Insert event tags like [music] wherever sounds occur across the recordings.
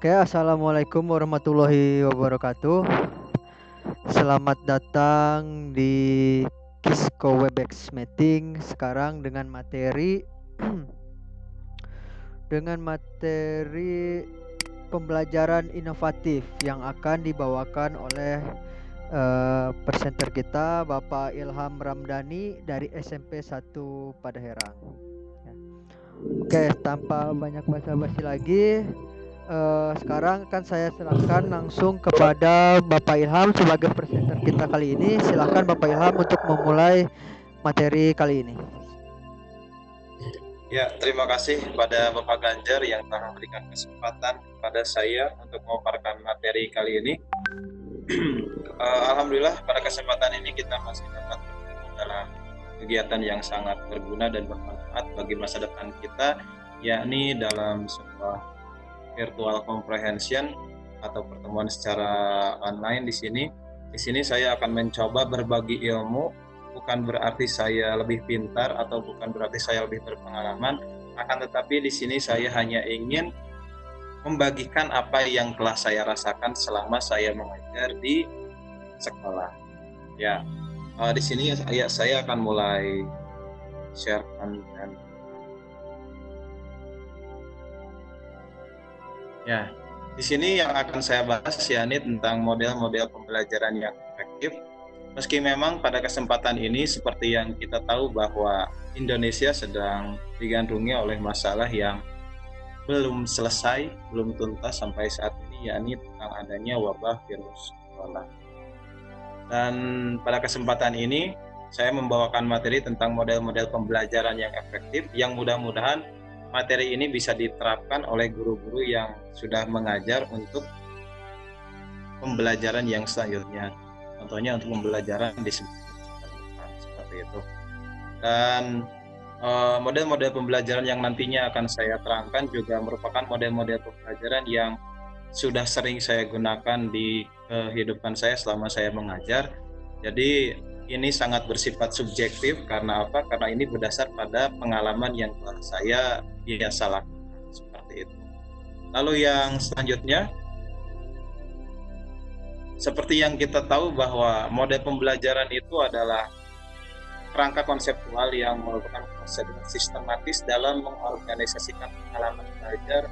Oke, assalamualaikum warahmatullahi wabarakatuh. Selamat datang di Kisco Webex Meeting sekarang dengan materi [clears throat] dengan materi pembelajaran inovatif yang akan dibawakan oleh uh, presenter kita Bapak Ilham Ramdhani dari SMP 1 Padaherang. Ya. Oke, tanpa banyak basa-basi lagi, uh, sekarang akan saya serahkan langsung kepada Bapak Ilham sebagai presenter kita kali ini. Silakan Bapak Ilham untuk memulai materi kali ini. Ya, terima kasih kepada Bapak Ganjar yang telah memberikan kesempatan kepada saya untuk memaparkan materi kali ini. uh, [clears throat] Alhamdulillah pada kesempatan ini kita masih dapat dalam kegiatan yang sangat berguna dan bermanfaat bagi masa depan kita, yakni dalam sebuah virtual comprehension atau pertemuan secara online di sini. Di sini saya akan mencoba berbagi ilmu, bukan berarti saya lebih pintar atau bukan berarti saya lebih berpengalaman, akan tetapi di sini saya hanya ingin membagikan apa yang telah saya rasakan selama saya mengajar di sekolah. Ya, uh, di sini saya, saya akan mulai share dan Ya, di sini yang akan saya bahas ya ini tentang model-model pembelajaran yang efektif. Meski memang pada kesempatan ini seperti yang kita tahu bahwa Indonesia sedang digandrungi oleh masalah yang belum selesai, belum tuntas sampai saat ini yakni tentang adanya wabah virus corona. Dan pada kesempatan ini saya membawakan materi tentang model-model pembelajaran yang efektif yang mudah-mudahan materi ini bisa diterapkan oleh guru-guru yang sudah mengajar untuk pembelajaran yang selanjutnya. Contohnya untuk pembelajaran di seperti itu. Dan eh, model-model pembelajaran yang nantinya akan saya terangkan juga merupakan model-model pembelajaran yang sudah sering saya gunakan di kehidupan saya selama saya mengajar. Jadi ini sangat bersifat subjektif karena apa? Karena ini berdasar pada pengalaman yang telah saya biasa lakukan seperti itu. Lalu yang selanjutnya seperti yang kita tahu bahwa model pembelajaran itu adalah kerangka konseptual yang merupakan proses sistematis dalam mengorganisasikan pengalaman belajar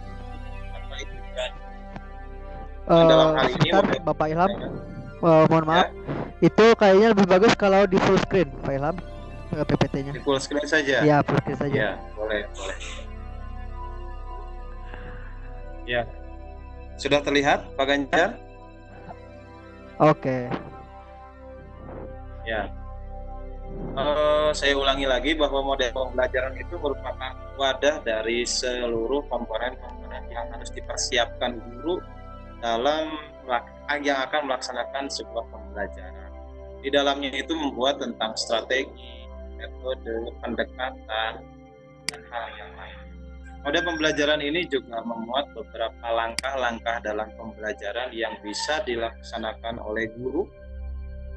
uh, dalam hal ini Bapak Ilham uh, mohon maaf ya? Itu kayaknya lebih bagus kalau di full screen Pak Ilham PPT-nya di full screen saja? Ya full screen saja. Ya boleh boleh. Ya sudah terlihat Pak Ganjar? Oke. Okay. ya uh, saya ulangi lagi bahwa model pembelajaran itu merupakan wadah dari seluruh komponen-komponen yang harus dipersiapkan guru dalam yang akan melaksanakan sebuah pembelajaran. Di dalamnya itu membuat tentang strategi, metode, pendekatan, dan hal yang lain. Model pembelajaran ini juga memuat beberapa langkah-langkah dalam pembelajaran yang bisa dilaksanakan oleh guru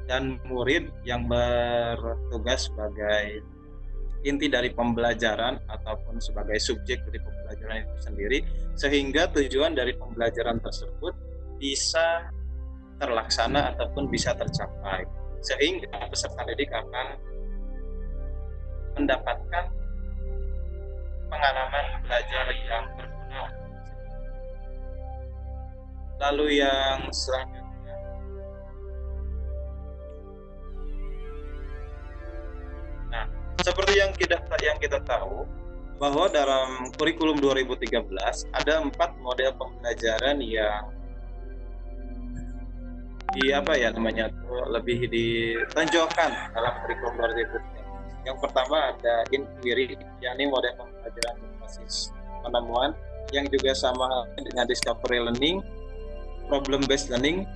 dan murid yang bertugas sebagai inti dari pembelajaran ataupun sebagai subjek dari pembelajaran itu sendiri sehingga tujuan dari pembelajaran tersebut bisa terlaksana ataupun bisa tercapai sehingga peserta didik akan mendapatkan pengalaman belajar yang berguna. Lalu yang selanjutnya Nah, seperti yang kita yang kita tahu bahwa dalam kurikulum 2013 ada empat model pembelajaran yang di apa ya namanya tuh lebih ditonjolkan dalam kurikulum berikutnya. Yang pertama ada inquiry, yakni model pembelajaran berbasis penemuan yang juga sama dengan discovery learning, problem based learning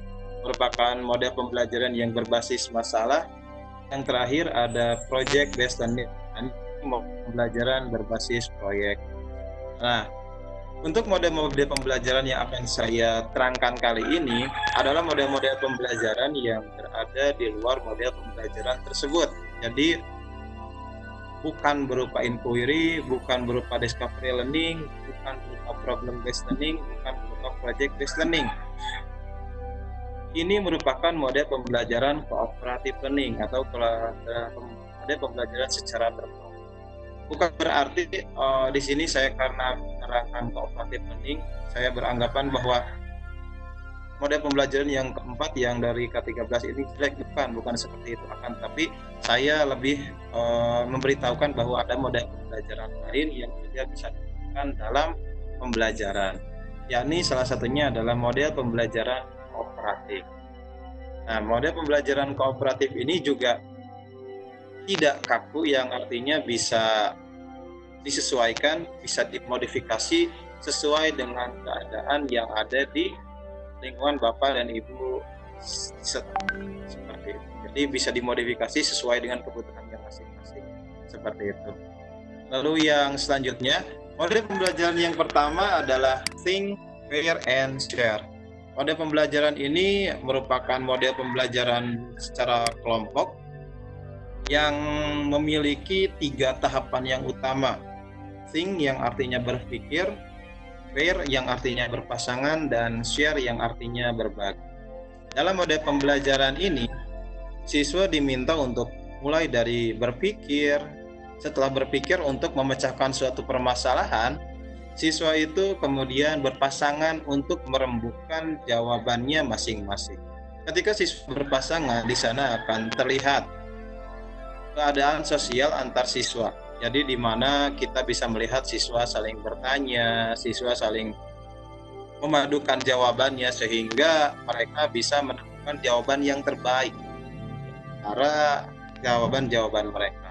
merupakan model pembelajaran yang berbasis masalah. Yang terakhir ada project based learning, pembelajaran berbasis proyek. Nah, untuk model-model pembelajaran yang akan saya terangkan kali ini adalah model-model pembelajaran yang berada di luar model pembelajaran tersebut. Jadi bukan berupa inquiry, bukan berupa discovery learning, bukan berupa problem based learning, bukan berupa project based learning. Ini merupakan model pembelajaran cooperative learning atau model pembelajaran secara berkelompok. Bukan berarti uh, di sini saya karena menerangkan cooperative learning, saya beranggapan bahwa model pembelajaran yang keempat yang dari K13 ini jelek bukan bukan seperti itu. Akan tapi saya lebih uh, memberitahukan bahwa ada model pembelajaran lain yang juga bisa digunakan dalam pembelajaran yakni salah satunya adalah model pembelajaran kooperatif. Nah model pembelajaran kooperatif ini juga tidak kaku yang artinya bisa disesuaikan bisa dimodifikasi sesuai dengan keadaan yang ada di lingkungan bapak dan ibu seperti itu. Jadi bisa dimodifikasi sesuai dengan kebutuhannya masing-masing seperti itu. Lalu yang selanjutnya model pembelajaran yang pertama adalah think, pair, and share. Model pembelajaran ini merupakan model pembelajaran secara kelompok yang memiliki tiga tahapan yang utama. Think yang artinya berpikir, pair yang artinya berpasangan dan share yang artinya berbagi. Dalam mode pembelajaran ini, siswa diminta untuk mulai dari berpikir, setelah berpikir untuk memecahkan suatu permasalahan, siswa itu kemudian berpasangan untuk merembukan jawabannya masing-masing. Ketika siswa berpasangan, di sana akan terlihat keadaan sosial antar siswa jadi di mana kita bisa melihat siswa saling bertanya, siswa saling memadukan jawabannya sehingga mereka bisa menemukan jawaban yang terbaik para jawaban-jawaban mereka.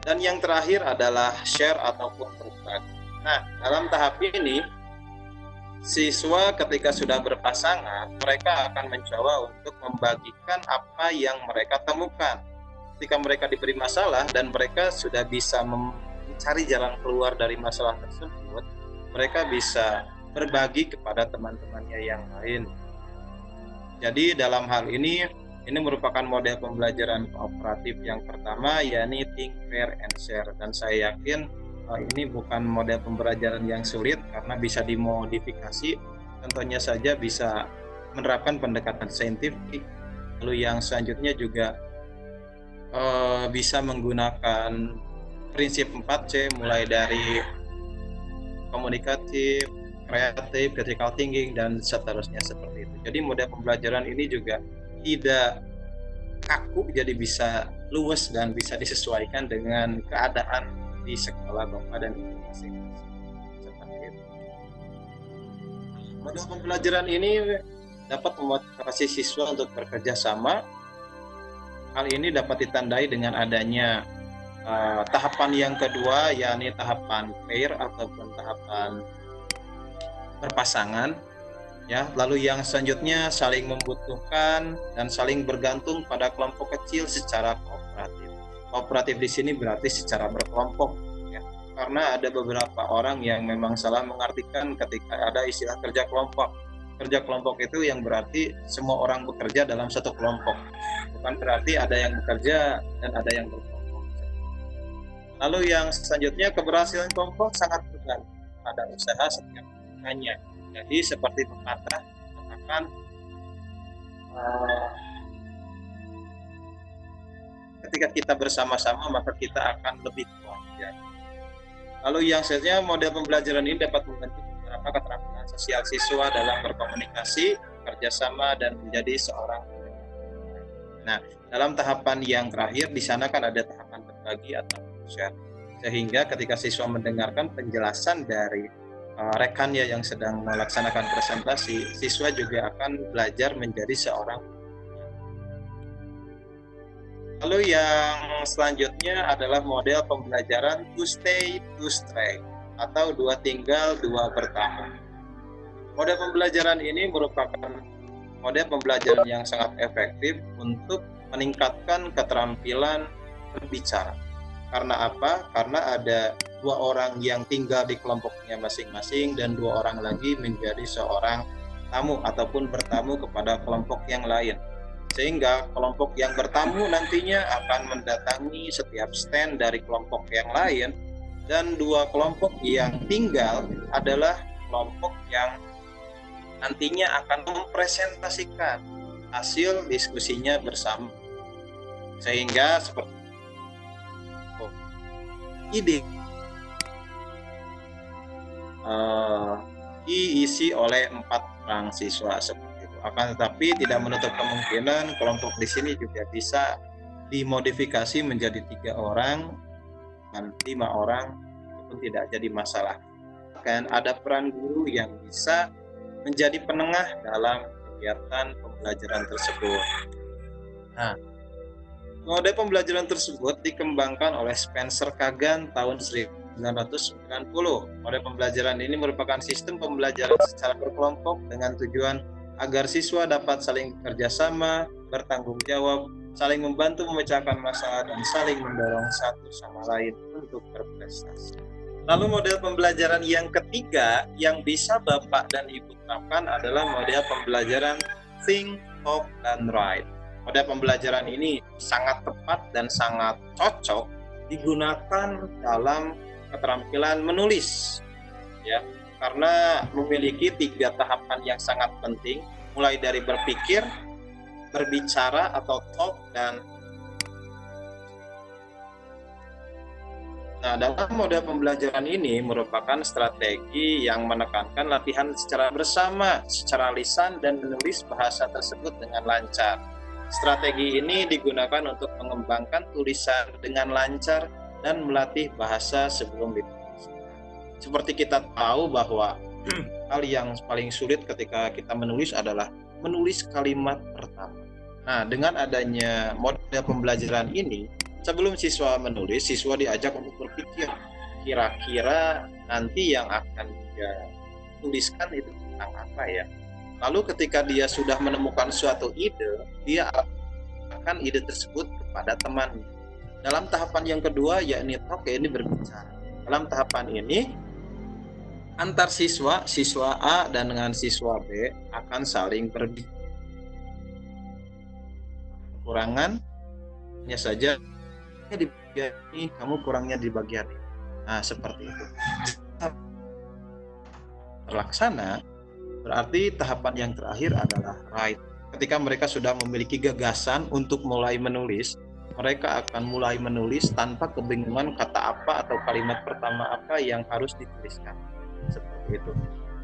Dan yang terakhir adalah share ataupun berbagi. Nah, dalam tahap ini siswa ketika sudah berpasangan, mereka akan mencoba untuk membagikan apa yang mereka temukan ketika mereka diberi masalah dan mereka sudah bisa mencari jalan keluar dari masalah tersebut, mereka bisa berbagi kepada teman-temannya yang lain. Jadi dalam hal ini ini merupakan model pembelajaran kooperatif yang pertama yakni think, fair, and share dan saya yakin uh, ini bukan model pembelajaran yang sulit karena bisa dimodifikasi tentunya saja bisa menerapkan pendekatan saintifik lalu yang selanjutnya juga uh, bisa menggunakan prinsip 4C mulai dari komunikatif, kreatif, critical thinking dan seterusnya seperti itu. Jadi model pembelajaran ini juga tidak kaku jadi bisa luwes dan bisa disesuaikan dengan keadaan di sekolah Bapak dan Ibu masing-masing. Seperti itu. Model pembelajaran ini dapat memotivasi siswa untuk bekerja sama Hal ini dapat ditandai dengan adanya uh, tahapan yang kedua, yakni tahapan pair ataupun tahapan berpasangan. Ya, lalu yang selanjutnya saling membutuhkan dan saling bergantung pada kelompok kecil secara kooperatif. Kooperatif di sini berarti secara berkelompok, ya. Karena ada beberapa orang yang memang salah mengartikan ketika ada istilah kerja kelompok kerja kelompok itu yang berarti semua orang bekerja dalam satu kelompok. Bukan berarti ada yang bekerja dan ada yang berkelompok. Lalu yang selanjutnya keberhasilan kelompok sangat bergantung pada usaha setiap hanya jadi seperti pepatah katakan uh, ketika kita bersama-sama maka kita akan lebih kuat. Ya. lalu yang selanjutnya model pembelajaran ini dapat membentuk beberapa keterampilan sosial siswa dalam berkomunikasi, kerjasama, dan menjadi seorang Nah, dalam tahapan yang terakhir di sana kan ada tahapan berbagi atau share. Sehingga ketika siswa mendengarkan penjelasan dari uh, rekannya yang sedang melaksanakan presentasi, siswa juga akan belajar menjadi seorang Lalu yang selanjutnya adalah model pembelajaran to stay to stray atau dua tinggal dua bertahan. Model pembelajaran ini merupakan model pembelajaran yang sangat efektif untuk meningkatkan keterampilan berbicara. Karena apa? Karena ada dua orang yang tinggal di kelompoknya masing-masing dan dua orang lagi menjadi seorang tamu ataupun bertamu kepada kelompok yang lain. Sehingga kelompok yang bertamu nantinya akan mendatangi setiap stand dari kelompok yang lain dan dua kelompok yang tinggal adalah kelompok yang nantinya akan mempresentasikan hasil diskusinya bersama. Sehingga seperti oh, ide uh, diisi oleh empat orang siswa seperti itu. Akan tetapi tidak menutup kemungkinan kelompok di sini juga bisa dimodifikasi menjadi tiga orang dan lima orang. Itu pun tidak jadi masalah. Kan ada peran guru yang bisa menjadi penengah dalam kegiatan pembelajaran tersebut. Nah, model pembelajaran tersebut dikembangkan oleh Spencer Kagan tahun 1990. Model pembelajaran ini merupakan sistem pembelajaran secara berkelompok dengan tujuan agar siswa dapat saling bekerjasama, bertanggung jawab, saling membantu memecahkan masalah, dan saling mendorong satu sama lain untuk berprestasi. Lalu model pembelajaran yang ketiga yang bisa Bapak dan Ibu terapkan adalah model pembelajaran think, talk, dan write. Model pembelajaran ini sangat tepat dan sangat cocok digunakan dalam keterampilan menulis. Ya, karena memiliki tiga tahapan yang sangat penting, mulai dari berpikir, berbicara atau talk dan Nah, dalam model pembelajaran ini merupakan strategi yang menekankan latihan secara bersama, secara lisan dan menulis bahasa tersebut dengan lancar. Strategi ini digunakan untuk mengembangkan tulisan dengan lancar dan melatih bahasa sebelum ditulis. Seperti kita tahu bahwa [clears throat] hal yang paling sulit ketika kita menulis adalah menulis kalimat pertama. Nah, dengan adanya model pembelajaran ini, sebelum siswa menulis, siswa diajak untuk berpikir kira-kira nanti yang akan dia tuliskan itu tentang apa ya. Lalu ketika dia sudah menemukan suatu ide, dia akan ide tersebut kepada temannya. Dalam tahapan yang kedua yakni oke ini berbicara. Dalam tahapan ini antar siswa, siswa A dan dengan siswa B akan saling berbicara. Kurangannya saja di bagian ini, kamu kurangnya di bagian ini. Nah, seperti itu. Terlaksana, berarti tahapan yang terakhir adalah right. Ketika mereka sudah memiliki gagasan untuk mulai menulis, mereka akan mulai menulis tanpa kebingungan kata apa atau kalimat pertama apa yang harus dituliskan. Seperti itu.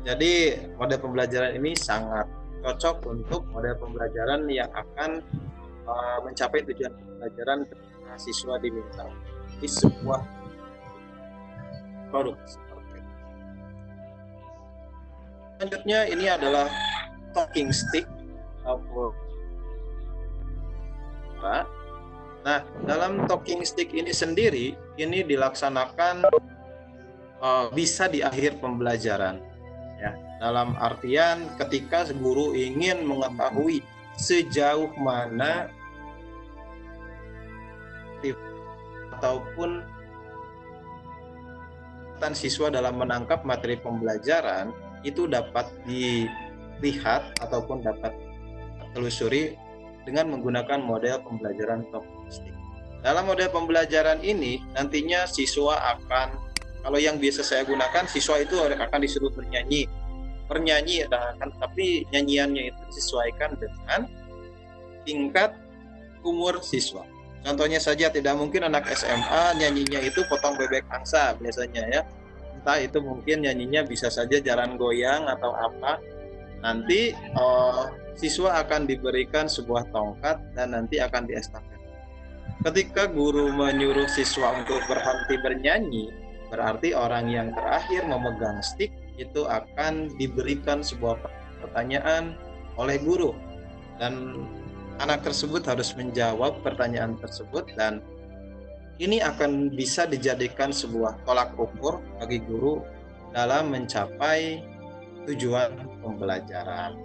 Jadi, model pembelajaran ini sangat cocok untuk model pembelajaran yang akan uh, mencapai tujuan pembelajaran mahasiswa diminta di sebuah produk seperti. Selanjutnya ini adalah talking stick Nah, dalam talking stick ini sendiri ini dilaksanakan uh, bisa di akhir pembelajaran. Ya, dalam artian ketika guru ingin mengetahui sejauh mana ataupun tan siswa dalam menangkap materi pembelajaran itu dapat dilihat ataupun dapat telusuri dengan menggunakan model pembelajaran stick. Dalam model pembelajaran ini nantinya siswa akan kalau yang biasa saya gunakan siswa itu akan disuruh bernyanyi. Bernyanyi akan tapi nyanyiannya itu disesuaikan dengan tingkat umur siswa. Contohnya saja tidak mungkin anak SMA nyanyinya itu potong bebek angsa biasanya ya. Entah itu mungkin nyanyinya bisa saja jalan goyang atau apa. Nanti uh, siswa akan diberikan sebuah tongkat dan nanti akan diestafet. Ketika guru menyuruh siswa untuk berhenti bernyanyi, berarti orang yang terakhir memegang stick itu akan diberikan sebuah pertanyaan oleh guru dan anak tersebut harus menjawab pertanyaan tersebut dan ini akan bisa dijadikan sebuah tolak ukur bagi guru dalam mencapai tujuan pembelajaran.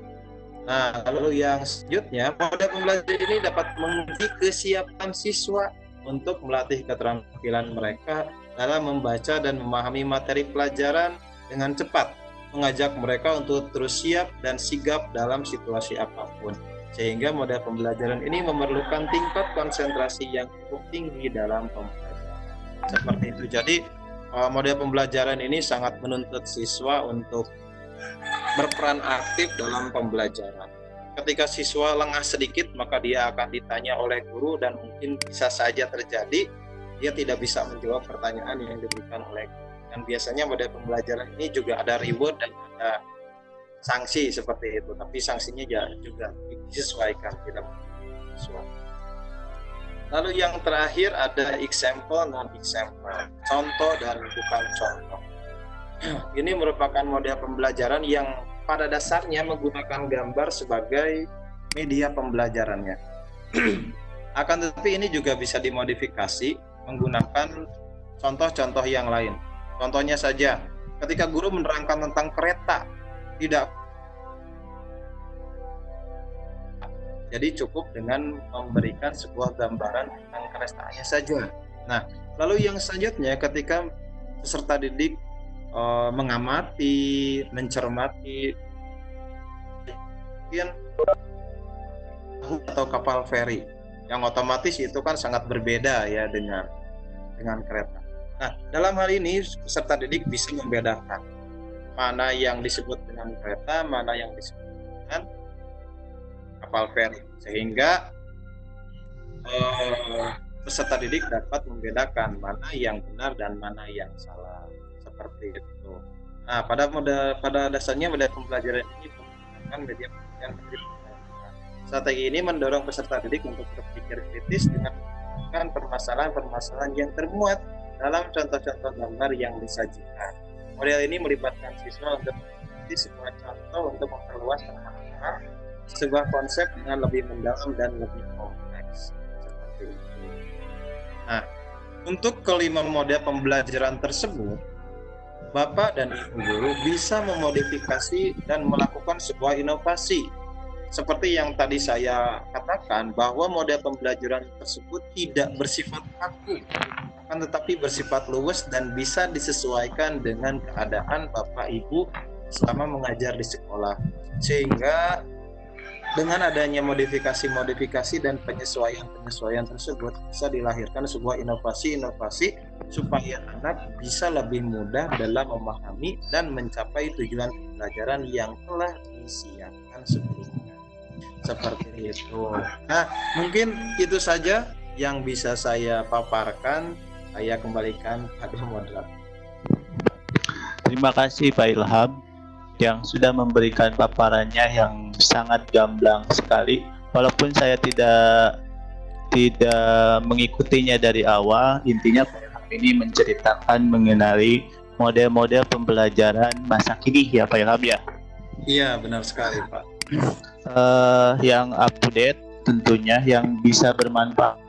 Nah, lalu yang selanjutnya, model pembelajaran ini dapat menguji kesiapan siswa untuk melatih keterampilan mereka dalam membaca dan memahami materi pelajaran dengan cepat, mengajak mereka untuk terus siap dan sigap dalam situasi apa pun sehingga model pembelajaran ini memerlukan tingkat konsentrasi yang cukup tinggi dalam pembelajaran. Seperti itu. Jadi eh, model pembelajaran ini sangat menuntut siswa untuk berperan aktif dalam pembelajaran. Ketika siswa lengah sedikit, maka dia akan ditanya oleh guru dan mungkin bisa saja terjadi dia tidak bisa menjawab pertanyaan yang diberikan oleh guru. Dan biasanya pada pembelajaran ini juga ada reward dan ada sanksi seperti itu. Tapi sanksinya juga disesuaikan, tidak sesuai. Lalu yang terakhir ada example non example, contoh dan bukan contoh. [clears throat] Ini merupakan model pembelajaran yang pada dasarnya menggunakan gambar sebagai media pembelajarannya. [clears throat] Akan tetapi ini juga bisa dimodifikasi menggunakan contoh-contoh yang lain. Contohnya saja, ketika guru menerangkan tentang kereta, tidak jadi cukup dengan memberikan sebuah gambaran tentang keretanya saja. Nah, lalu yang selanjutnya ketika peserta didik uh, mengamati, mencermati mungkin atau kapal feri yang otomatis itu kan sangat berbeda ya dengan dengan kereta. Nah, dalam hal ini peserta didik bisa membedakan mana yang disebut dengan kereta, mana yang disebut dengan kapal feri, sehingga eh, peserta didik dapat membedakan mana yang benar dan mana yang salah seperti itu. Nah, pada mode pada dasarnya pada pembelajaran ini menggunakan media pembelajaran Strategi ini mendorong peserta didik untuk berpikir kritis dengan permasalahan-permasalahan yang termuat dalam contoh-contoh gambar yang disajikan. Model ini melibatkan siswa untuk meneliti sebuah contoh untuk memperluas pemahaman sebuah konsep dengan lebih mendalam dan lebih kompleks. Seperti itu. Nah, untuk kelima model pembelajaran tersebut, Bapak dan Ibu guru bisa memodifikasi dan melakukan sebuah inovasi. Seperti yang tadi saya katakan bahwa model pembelajaran tersebut tidak bersifat kaku, akan tetapi bersifat luwes dan bisa disesuaikan dengan keadaan Bapak Ibu selama mengajar di sekolah. Sehingga dengan adanya modifikasi-modifikasi dan penyesuaian-penyesuaian tersebut bisa dilahirkan sebuah inovasi-inovasi supaya anak bisa lebih mudah dalam memahami dan mencapai tujuan pembelajaran yang telah disiapkan sebelumnya. Seperti [laughs] itu. Nah, mungkin itu saja yang bisa saya paparkan. Saya kembalikan pada moderator. Terima kasih Pak Ilham yang sudah memberikan paparannya yang sangat gamblang sekali walaupun saya tidak tidak mengikutinya dari awal intinya ini menceritakan mengenai model-model pembelajaran masa kini ya Pak Ilham ya iya benar sekali Pak uh, yang up to tentunya yang bisa bermanfaat.